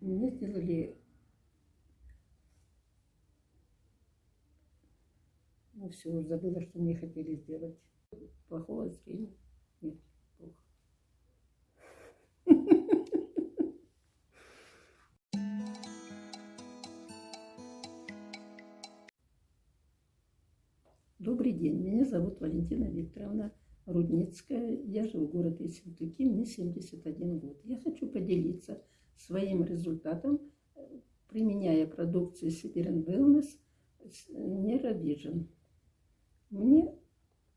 Мне сделали... Ну все, забыла, что мне хотели сделать. Плохого зрения. Нет. Добрый день, меня зовут Валентина Викторовна Рудницкая. Я живу в городе Ессентуки, мне 71 год. Я хочу поделиться своим результатом, э, применяя продукцию Siberian Wellness Neurovision. Мне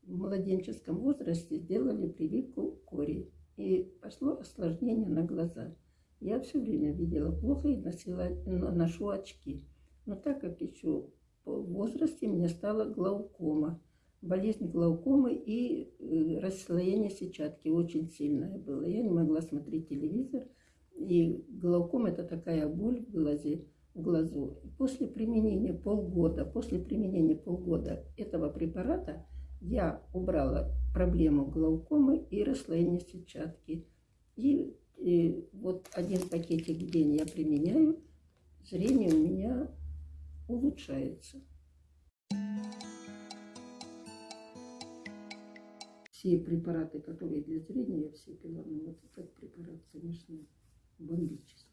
в младенческом возрасте сделали прививку кори, и пошло осложнение на глаза. Я все время видела плохо и носила, ношу очки. Но так как еще в возрасте мне стала глаукома, болезнь глаукомы и э, расслоение сетчатки очень сильное было. Я не могла смотреть телевизор, и глаукома это такая боль в глазе, в глазу. После применения полгода, после применения полгода этого препарата я убрала проблему глаукомы и расслоения сетчатки. И, и вот один пакетик в день я применяю, зрение у меня улучшается. Все препараты, которые для зрения, я все пила. Но вот этот препарат, конечно, бомбический.